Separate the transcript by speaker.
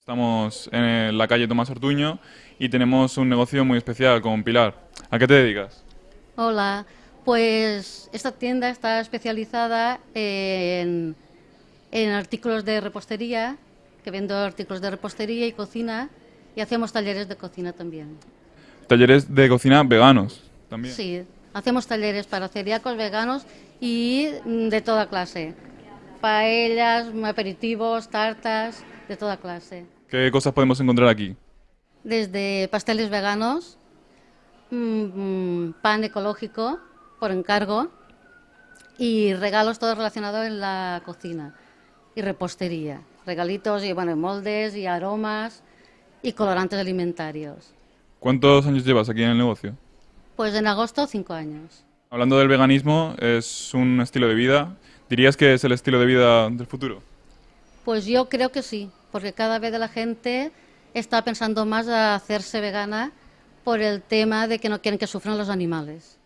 Speaker 1: Estamos en la calle Tomás Ortuño y tenemos un negocio muy especial con Pilar. ¿A qué te dedicas?
Speaker 2: Hola, pues esta tienda está especializada en, en artículos de repostería, que vendo artículos de repostería y cocina, y hacemos talleres de cocina también.
Speaker 1: Talleres de cocina veganos también.
Speaker 2: Sí, hacemos talleres para celíacos, veganos y mm, de toda clase. Paellas, aperitivos, tartas, de toda clase.
Speaker 1: ¿Qué cosas podemos encontrar aquí?
Speaker 2: Desde pasteles veganos, mm, pan ecológico por encargo y regalos todos relacionados en la cocina y repostería. Regalitos y bueno, moldes y aromas y colorantes alimentarios.
Speaker 1: ¿Cuántos años llevas aquí en el negocio?
Speaker 2: Pues en agosto cinco años.
Speaker 1: Hablando del veganismo, es un estilo de vida. ¿Dirías que es el estilo de vida del futuro?
Speaker 2: Pues yo creo que sí, porque cada vez la gente está pensando más a hacerse vegana por el tema de que no quieren que sufran los animales.